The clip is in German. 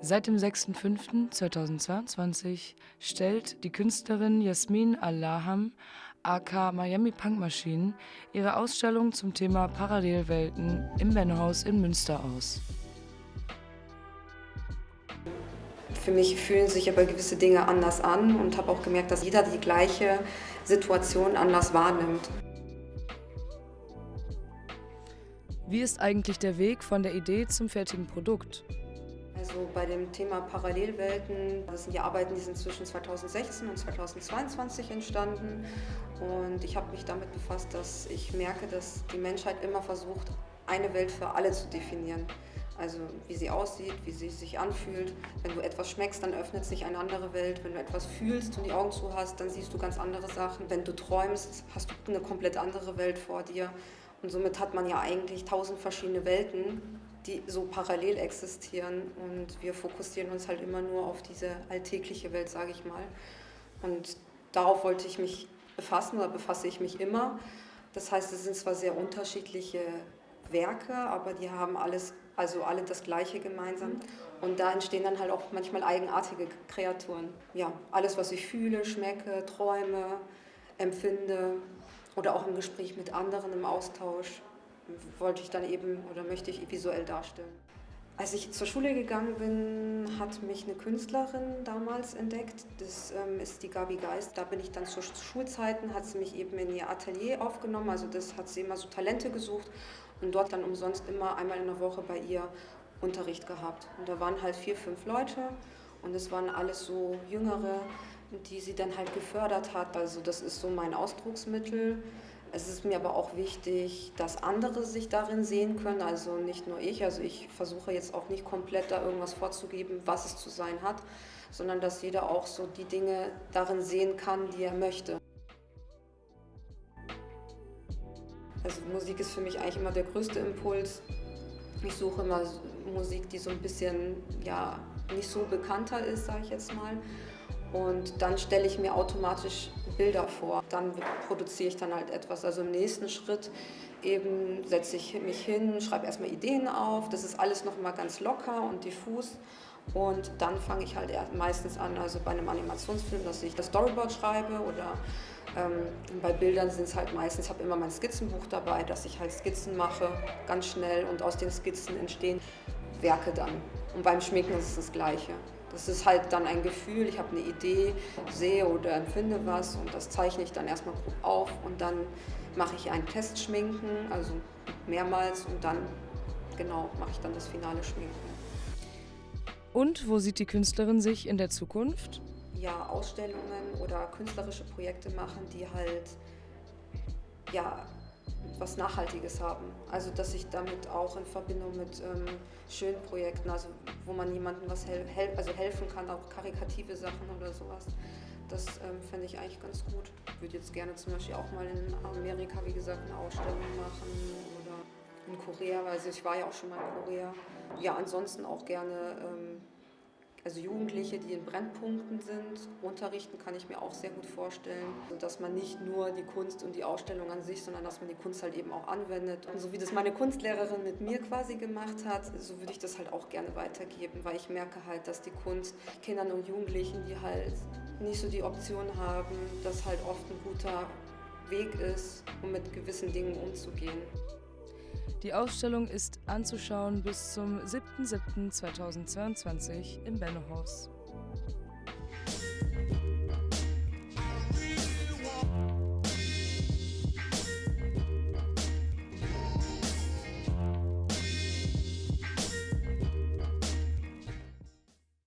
Seit dem 6.5.2022 stellt die Künstlerin Jasmin Allaham aka Miami Punk Machine ihre Ausstellung zum Thema Parallelwelten im Bennohaus in Münster aus. Für mich fühlen sich aber gewisse Dinge anders an und habe auch gemerkt, dass jeder die gleiche Situation anders wahrnimmt. Wie ist eigentlich der Weg von der Idee zum fertigen Produkt? Also bei dem Thema Parallelwelten, das sind die Arbeiten, die sind zwischen 2016 und 2022 entstanden. Und ich habe mich damit befasst, dass ich merke, dass die Menschheit immer versucht, eine Welt für alle zu definieren. Also wie sie aussieht, wie sie sich anfühlt. Wenn du etwas schmeckst, dann öffnet sich eine andere Welt. Wenn du etwas fühlst und die Augen zu hast, dann siehst du ganz andere Sachen. Wenn du träumst, hast du eine komplett andere Welt vor dir. Und somit hat man ja eigentlich tausend verschiedene Welten, die so parallel existieren und wir fokussieren uns halt immer nur auf diese alltägliche Welt, sage ich mal. Und darauf wollte ich mich befassen oder befasse ich mich immer. Das heißt, es sind zwar sehr unterschiedliche Werke, aber die haben alles, also alle das Gleiche gemeinsam. Und da entstehen dann halt auch manchmal eigenartige Kreaturen. Ja, alles, was ich fühle, schmecke, träume, empfinde oder auch im Gespräch mit anderen im Austausch wollte ich dann eben oder möchte ich visuell darstellen. Als ich zur Schule gegangen bin, hat mich eine Künstlerin damals entdeckt. Das ähm, ist die Gabi Geist. Da bin ich dann zu Schulzeiten, hat sie mich eben in ihr Atelier aufgenommen. Also das hat sie immer so Talente gesucht und dort dann umsonst immer einmal in der Woche bei ihr Unterricht gehabt. Und da waren halt vier, fünf Leute und es waren alles so Jüngere, die sie dann halt gefördert hat. Also das ist so mein Ausdrucksmittel. Es ist mir aber auch wichtig, dass andere sich darin sehen können, also nicht nur ich. Also ich versuche jetzt auch nicht komplett da irgendwas vorzugeben, was es zu sein hat, sondern dass jeder auch so die Dinge darin sehen kann, die er möchte. Also Musik ist für mich eigentlich immer der größte Impuls. Ich suche immer Musik, die so ein bisschen ja, nicht so bekannter ist, sage ich jetzt mal. Und dann stelle ich mir automatisch Bilder vor. Dann produziere ich dann halt etwas. Also im nächsten Schritt eben setze ich mich hin, schreibe erstmal Ideen auf. Das ist alles noch mal ganz locker und diffus. Und dann fange ich halt meistens an, also bei einem Animationsfilm, dass ich das Storyboard schreibe oder ähm, bei Bildern sind es halt meistens, ich habe immer mein Skizzenbuch dabei, dass ich halt Skizzen mache, ganz schnell und aus den Skizzen entstehen Werke dann. Und beim Schminken ist es das Gleiche. Das ist halt dann ein Gefühl, ich habe eine Idee, sehe oder empfinde was und das zeichne ich dann erstmal grob auf und dann mache ich ein Testschminken, also mehrmals und dann genau mache ich dann das finale Schminken. Und wo sieht die Künstlerin sich in der Zukunft? Ja, Ausstellungen oder künstlerische Projekte machen, die halt ja, was Nachhaltiges haben. Also dass ich damit auch in Verbindung mit ähm, schönen Projekten, also wo man jemandem was hel hel also helfen kann, auch karikative Sachen oder sowas. Das ähm, fände ich eigentlich ganz gut. Ich würde jetzt gerne zum Beispiel auch mal in Amerika, wie gesagt, eine Ausstellung machen oder in Korea, also ich war ja auch schon mal in Korea. Ja, ansonsten auch gerne ähm, also Jugendliche, die in Brennpunkten sind, unterrichten kann ich mir auch sehr gut vorstellen. Und dass man nicht nur die Kunst und die Ausstellung an sich, sondern dass man die Kunst halt eben auch anwendet. Und so wie das meine Kunstlehrerin mit mir quasi gemacht hat, so würde ich das halt auch gerne weitergeben, weil ich merke halt, dass die Kunst Kindern und Jugendlichen, die halt nicht so die Option haben, dass halt oft ein guter Weg ist, um mit gewissen Dingen umzugehen. Die Ausstellung ist anzuschauen bis zum 7.7.2022 im Bennohaus.